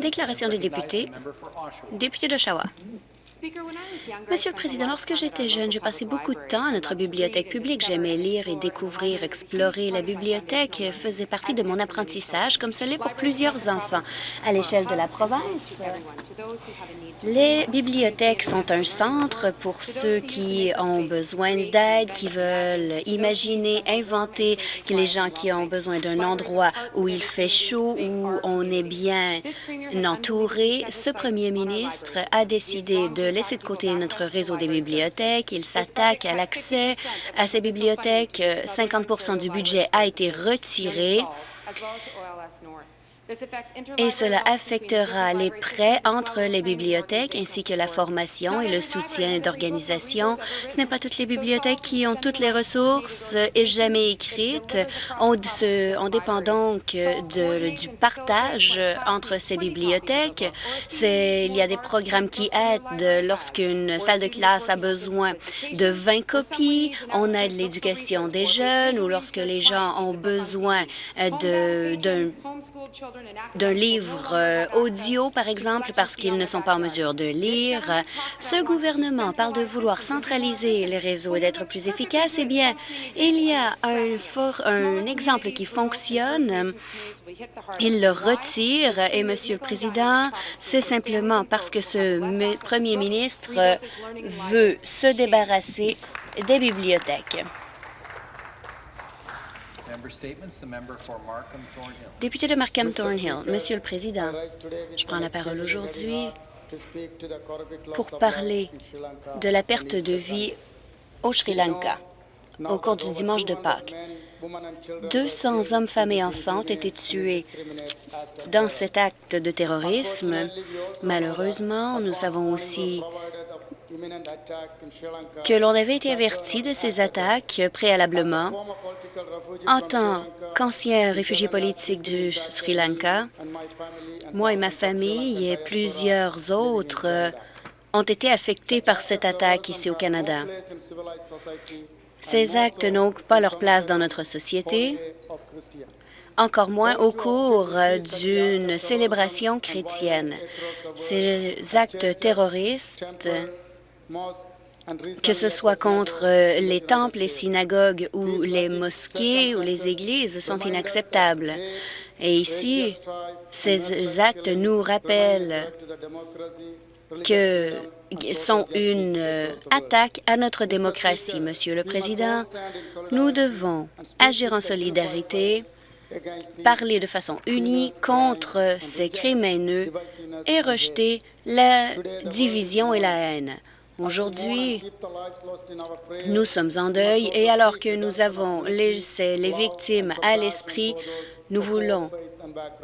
Déclaration des députés. Député d'Oshawa. Monsieur le Président, lorsque j'étais jeune, j'ai passé beaucoup de temps à notre bibliothèque publique. J'aimais lire et découvrir, explorer. La bibliothèque faisait partie de mon apprentissage, comme ce l'est pour plusieurs enfants. À l'échelle de la province, les bibliothèques sont un centre pour ceux qui ont besoin d'aide, qui veulent imaginer, inventer, que les gens qui ont besoin d'un endroit où il fait chaud, où on est bien entouré. Ce premier ministre a décidé de laisser de côté notre réseau des bibliothèques. Il s'attaque à l'accès à ces bibliothèques. 50% du budget a été retiré et cela affectera les prêts entre les bibliothèques ainsi que la formation et le soutien d'organisations. Ce n'est pas toutes les bibliothèques qui ont toutes les ressources et jamais écrites. On, dépend donc du partage entre ces bibliothèques. Il y a des programmes qui aident lorsqu'une salle de classe a besoin de 20 copies. On aide l'éducation des jeunes ou lorsque les gens ont besoin d'un d'un livre euh, audio, par exemple, parce qu'ils ne sont pas en mesure de lire. Ce gouvernement parle de vouloir centraliser les réseaux et d'être plus efficace. Eh bien, il y a un, fort, un exemple qui fonctionne. Il le retire et, Monsieur le Président, c'est simplement parce que ce premier ministre veut se débarrasser des bibliothèques. Député de Markham-Thornhill, Monsieur le Président, je prends la parole aujourd'hui pour parler de la perte de vie au Sri Lanka au cours du dimanche de Pâques. 200 hommes, femmes et enfants ont été tués dans cet acte de terrorisme. Malheureusement, nous savons aussi que l'on avait été averti de ces attaques préalablement. En tant qu'ancien réfugié politique du Sri Lanka, moi et ma famille et plusieurs autres ont été affectés par cette attaque ici au Canada. Ces actes n'ont pas leur place dans notre société, encore moins au cours d'une célébration chrétienne. Ces actes terroristes que ce soit contre euh, les temples, les synagogues ou les mosquées ou les églises, sont inacceptables. Et ici, ces actes nous rappellent que sont une euh, attaque à notre démocratie. Monsieur le Président, nous devons agir en solidarité, parler de façon unie contre ces crimes haineux et rejeter la division et la haine. Aujourd'hui, nous sommes en deuil et alors que nous avons les, les victimes à l'esprit, nous voulons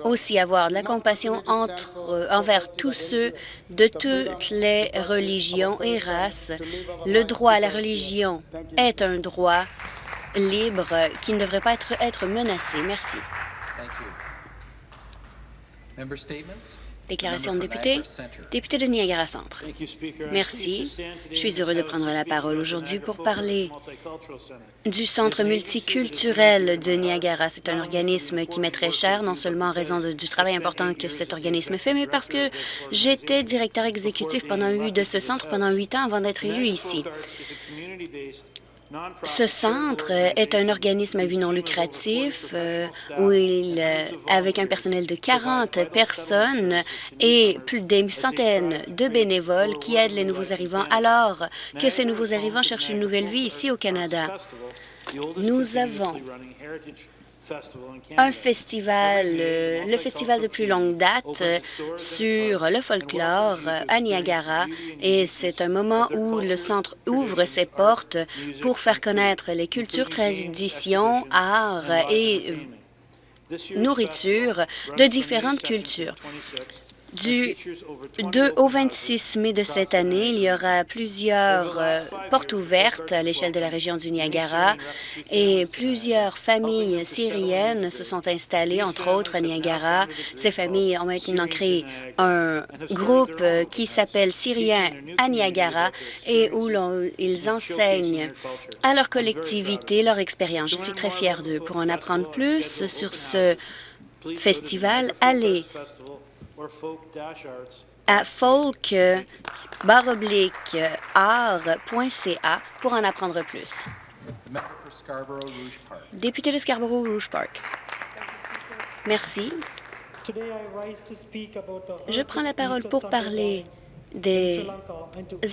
aussi avoir de la compassion entre, envers tous ceux de toutes les religions et races. Le droit à la religion est un droit libre qui ne devrait pas être, être menacé. Merci. Déclaration de député. Député de Niagara Centre. Merci. Je suis heureux de prendre la parole aujourd'hui pour parler du Centre multiculturel de Niagara. C'est un organisme qui m'est très cher, non seulement en raison du travail important que cet organisme fait, mais parce que j'étais directeur exécutif pendant de ce centre pendant huit ans avant d'être élu ici. Ce centre est un organisme à but non lucratif euh, euh, avec un personnel de 40 personnes et plus d'une centaine de bénévoles qui aident les nouveaux arrivants alors que ces nouveaux arrivants cherchent une nouvelle vie ici au Canada. Nous avons un festival, euh, le festival de plus longue date euh, sur le folklore à Niagara et c'est un moment où le centre ouvre ses portes pour faire connaître les cultures, traditions, arts et nourriture de différentes cultures. Du 2 au 26 mai de cette année, il y aura plusieurs euh, portes ouvertes à l'échelle de la région du Niagara et plusieurs familles syriennes se sont installées, entre autres à Niagara. Ces familles ont maintenant créé un groupe euh, qui s'appelle Syriens à Niagara et où ils enseignent à leur collectivité leur expérience. Je suis très fière d'eux. Pour en apprendre plus sur ce festival, allez à folk-art.ca pour en apprendre plus. Député de Scarborough-Rouge Park. Merci. Je prends la parole pour parler des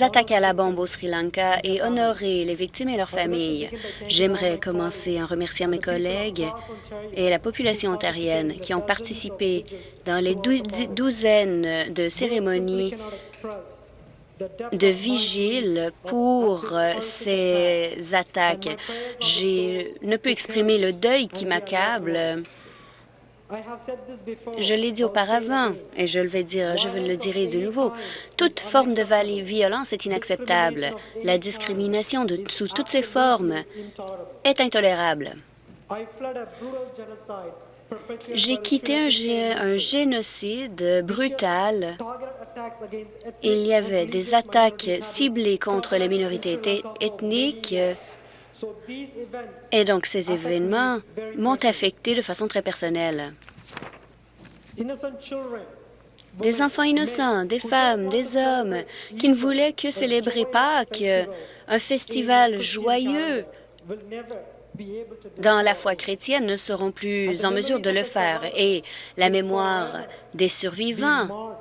attaques à la bombe au Sri Lanka et honorer les victimes et leurs familles. J'aimerais commencer en remerciant mes collègues et la population ontarienne qui ont participé dans les douzaines de cérémonies de vigile pour ces attaques. Je ne peux exprimer le deuil qui m'accable je l'ai dit auparavant et je, vais dire, je le dirai de nouveau. Toute forme de violence est inacceptable. La discrimination de, sous toutes ses formes est intolérable. J'ai quitté un, un, génocide brutal. Il y avait des attaques ciblées contre les minorités ethniques et donc ces événements m'ont affecté de façon très personnelle. Des enfants innocents, des femmes, des hommes qui ne voulaient que célébrer Pâques, un festival joyeux dans la foi chrétienne ne seront plus en mesure de le faire et la mémoire des survivants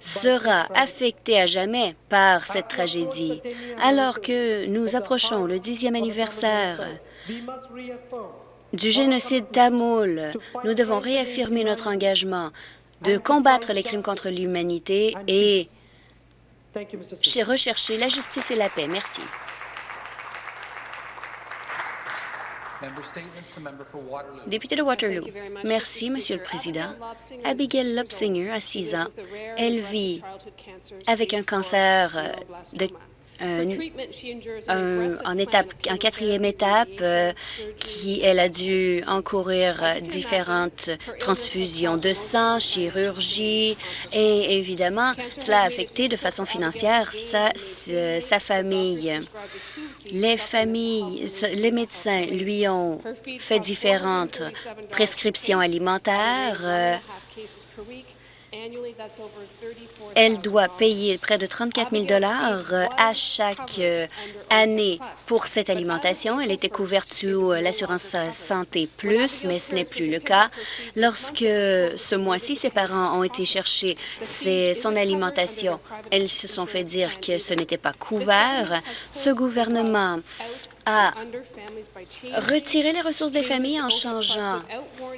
sera affectée à jamais par cette tragédie. Alors que nous approchons le dixième anniversaire du génocide tamoul, nous devons réaffirmer notre engagement de combattre les crimes contre l'humanité et rechercher la justice et la paix. Merci. Député de Waterloo. Merci, Monsieur le Président. Abigail Lobsinger a 6 ans. Elle vit avec un cancer de en, étape, en quatrième étape, euh, qui elle a dû encourir différentes transfusions de sang, chirurgie, et évidemment, cela a affecté de façon financière sa, sa famille. Les familles, les médecins lui ont fait différentes prescriptions alimentaires. Elle doit payer près de 34 000 euh, à chaque euh, année pour cette alimentation. Elle était couverte sous euh, l'assurance santé plus, mais ce n'est plus le cas. Lorsque ce mois-ci, ses parents ont été chercher son alimentation, elles se sont fait dire que ce n'était pas couvert. Ce gouvernement a retiré les ressources des familles en changeant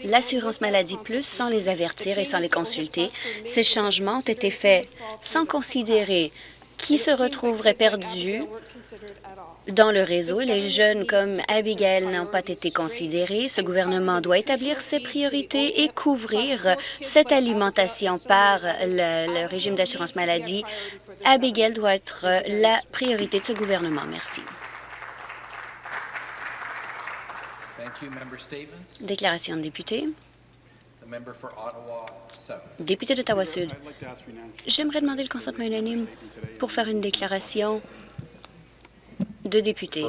l'assurance maladie plus sans les avertir et sans les consulter. Ces changements ont été faits sans considérer qui se retrouverait perdu dans le réseau. Les jeunes comme Abigail n'ont pas été considérés. Ce gouvernement doit établir ses priorités et couvrir cette alimentation par le, le régime d'assurance maladie. Abigail doit être la priorité de ce gouvernement. Merci. Déclaration de député. Député d'Ottawa-Sud. J'aimerais demander le consentement unanime pour faire une déclaration de député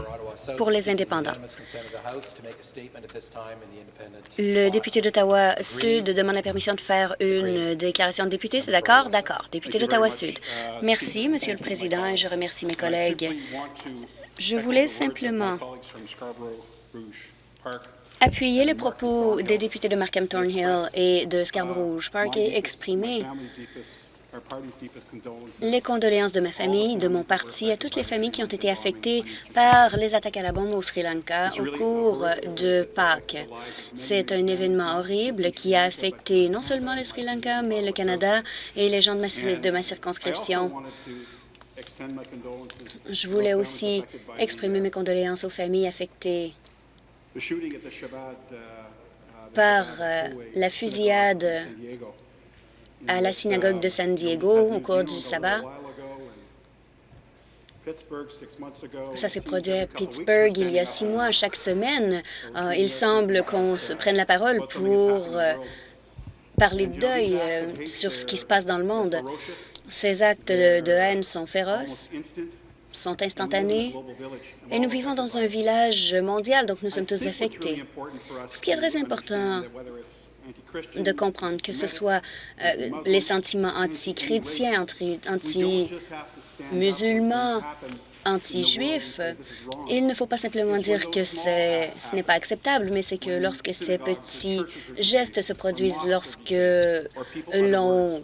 pour les indépendants. Le député d'Ottawa-Sud demande la permission de faire une déclaration de député. C'est d'accord? D'accord. Député d'Ottawa-Sud. Merci, Monsieur le Président, et je remercie mes collègues. Je voulais simplement appuyer les propos des députés de Markham Thornhill et de Scarborough Park et exprimer les condoléances de ma famille, de mon parti, à toutes les familles qui ont été affectées par les attaques à la bombe au Sri Lanka au cours de Pâques. C'est un événement horrible qui a affecté non seulement le Sri Lanka, mais le Canada et les gens de ma, de ma circonscription. Je voulais aussi exprimer mes condoléances aux familles affectées. Uh, uh, par euh, la fusillade à la synagogue de San Diego au cours du sabbat. Ça s'est produit à Pittsburgh il y a six mois. Chaque semaine, euh, il semble qu'on se prenne la parole pour euh, parler de deuil sur ce qui se passe dans le monde. Ces actes de haine sont féroces sont instantanés et nous vivons dans un village mondial, donc nous sommes tous affectés. Ce qui est très important de comprendre que ce soit euh, les sentiments anti-chrétiens, anti-musulmans, anti-juifs. Il ne faut pas simplement dire que ce n'est pas acceptable, mais c'est que lorsque ces petits gestes se produisent, lorsque l'on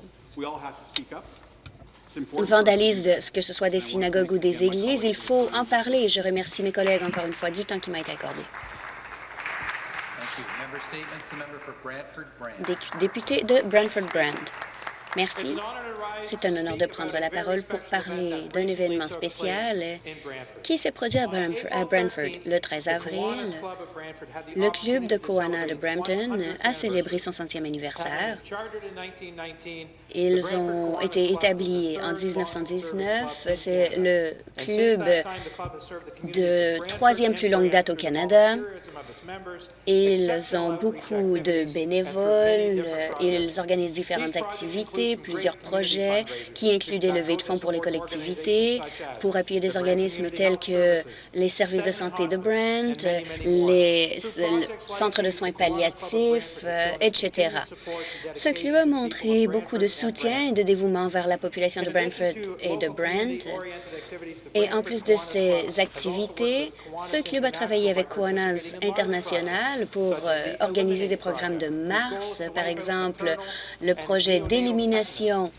vandalise, que ce soit des synagogues ou des églises, il faut en parler. Je remercie mes collègues encore une fois du temps qui m'a été accordé. Député de Brantford-Brand. Merci. C'est un honneur de prendre la parole pour parler d'un événement spécial qui s'est produit à Brantford. Le 13 avril, le club de Koana de Brampton a célébré son centième anniversaire. Ils ont été établis en 1919. C'est le club de troisième plus longue date au Canada. Ils ont beaucoup de bénévoles. Ils organisent différentes activités, plusieurs projets qui incluent des levées de fonds pour les collectivités, pour appuyer des organismes tels que les services de santé de Brent, les centres de soins palliatifs, euh, etc. Ce club a montré beaucoup de soutien et de dévouement vers la population de Brantford et de Brent. Et en plus de ces activités, ce club a travaillé avec Koanas International pour euh, organiser des programmes de Mars, par exemple le projet d'élimination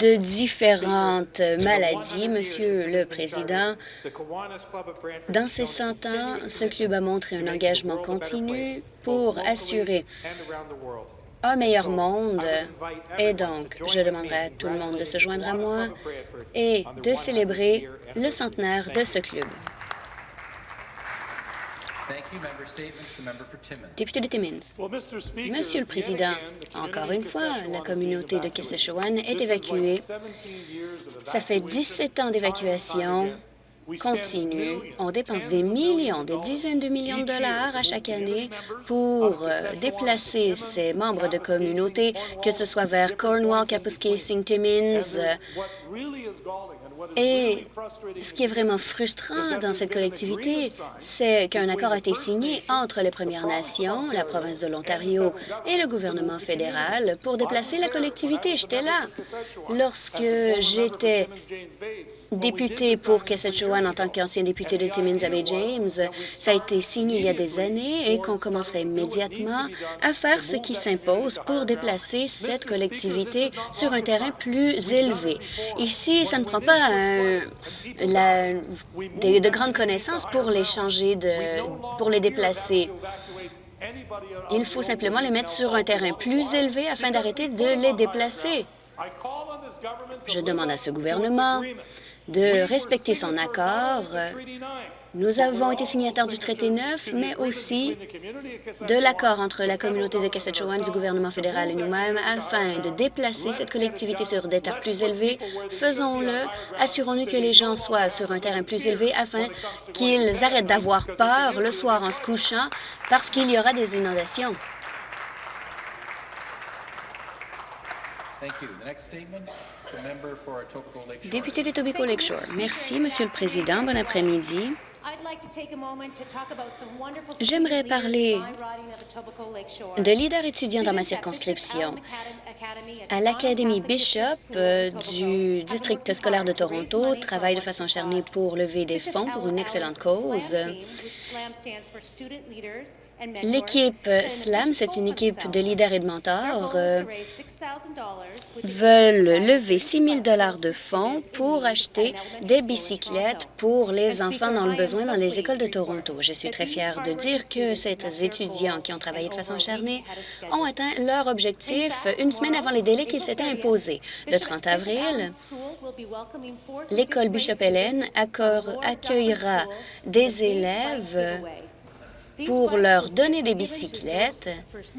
de différentes maladies. Monsieur le Président, dans ces 100 ans, ce club a montré un engagement continu pour assurer un meilleur monde. Et donc, je demanderai à tout le monde de se joindre à moi et de célébrer le centenaire de ce club. Député de Timmins. Monsieur le Président, encore une fois, la communauté de Kesseshawan est évacuée. Ça fait 17 ans d'évacuation continue. On dépense des millions, des dizaines de millions de dollars à chaque année pour euh, déplacer ces membres de communauté, que ce soit vers Cornwall, Kapuskasing, Timmins. Et ce qui est vraiment frustrant dans cette collectivité, c'est qu'un accord a été signé entre les Premières Nations, la province de l'Ontario et le gouvernement fédéral pour déplacer la collectivité. J'étais là lorsque j'étais député pour En tant qu'ancien député de Timmins Bay James. Ça a été signé il y a des années et qu'on commencerait immédiatement à faire ce qui s'impose pour déplacer cette collectivité sur un terrain plus élevé. Ici, ça ne prend pas de, grandes connaissances pour les changer, pour les déplacer. Il faut simplement les mettre sur un terrain plus élevé afin d'arrêter de les déplacer. Je demande à ce gouvernement de respecter son accord. Nous avons été signataires du traité 9, mais aussi de l'accord entre la communauté de Kassachewan, du gouvernement fédéral et nous-mêmes afin de déplacer cette collectivité sur des terres plus élevées. Faisons-le. Assurons-nous que les gens soient sur un terrain plus élevé afin qu'ils arrêtent d'avoir peur le soir en se couchant parce qu'il y aura des inondations. Député de Tobico Lakeshore. Merci, Monsieur le Président. Bon après-midi. J'aimerais parler de leaders étudiants dans ma circonscription. À l'Académie Bishop euh, du district scolaire de Toronto, travaille de façon acharnée pour lever des fonds pour une excellente cause. L'équipe SLAM, c'est une équipe de leaders et de mentors, euh, veulent lever 6 000 de fonds pour acheter des bicyclettes pour les enfants dans le besoin dans les écoles de Toronto. Je suis très fière de dire que ces étudiants qui ont travaillé de façon acharnée ont atteint leur objectif une semaine avant les délais qu'ils s'étaient imposés. Le 30 avril, l'école Bishop Helen accueillera des élèves pour leur donner des bicyclettes.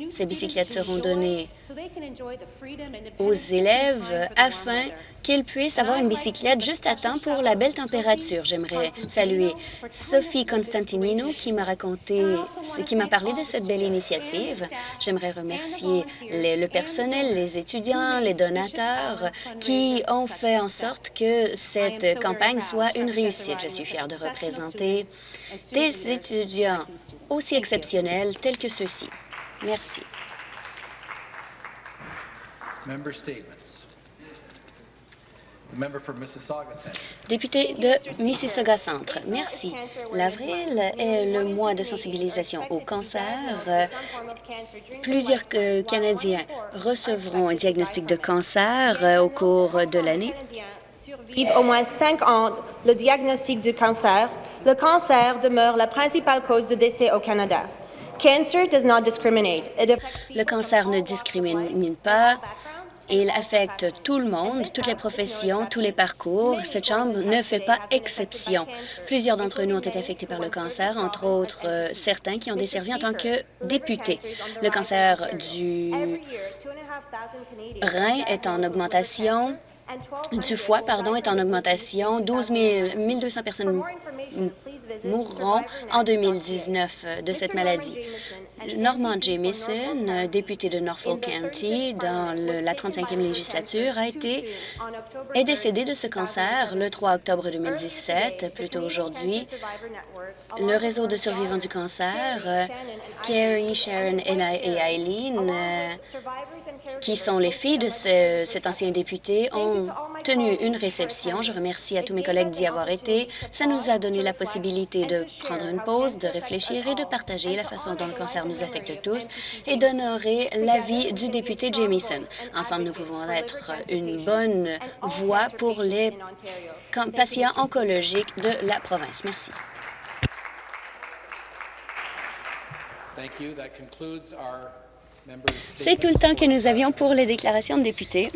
Ces bicyclettes seront données aux élèves afin qu'ils puissent avoir une bicyclette juste à temps pour la belle température. J'aimerais saluer Sophie Constantinino qui m'a raconté, qui m'a parlé de cette belle initiative. J'aimerais remercier le personnel, les étudiants, les donateurs qui ont fait en sorte que cette campagne soit une réussite. Je suis fière de représenter des étudiants aussi exceptionnels tels que ceux-ci. Merci. Member statements. The member for Mississauga Centre. Député de Mississauga Centre, merci. L'avril est le mois de sensibilisation au cancer. Plusieurs euh, Canadiens recevront un diagnostic de cancer euh, au cours de l'année. Au moins cinq ans le diagnostic du cancer. Le cancer demeure la principale cause de décès au Canada. Cancer does not discriminate. Le cancer ne discrimine pas. Il affecte tout le monde, toutes les professions, tous les parcours. Cette Chambre ne fait pas exception. Plusieurs d'entre nous ont été affectés par le cancer, entre autres euh, certains qui ont desservi en tant que députés. Le cancer du Every year, 2,500 Canadians rein est en augmentation, and 1,200 du foie, pardon, est en augmentation. 12 000, 1200 personnes mourront en 2019 de cette maladie. Norman Jamieson, député de Norfolk County dans la 35e législature, a été est décédé de ce cancer le 3 octobre 2017, plutôt aujourd'hui. Le réseau de survivants du cancer, euh, Carrie, Sharon et Eileen, euh, qui sont les filles de ce- cet ancien député, ont tenu une réception. Je remercie à tous mes collègues d'y avoir été. Ça nous a donné la possibilité de prendre une pause, de réfléchir et de partager la façon dont le cancer nous affecte tous et d'honorer la vie du député Jamieson. Ensemble, nous pouvons être une bonne voix pour les patients oncologiques de la province. Merci. C'est tout le temps que nous avions pour les déclarations de députés.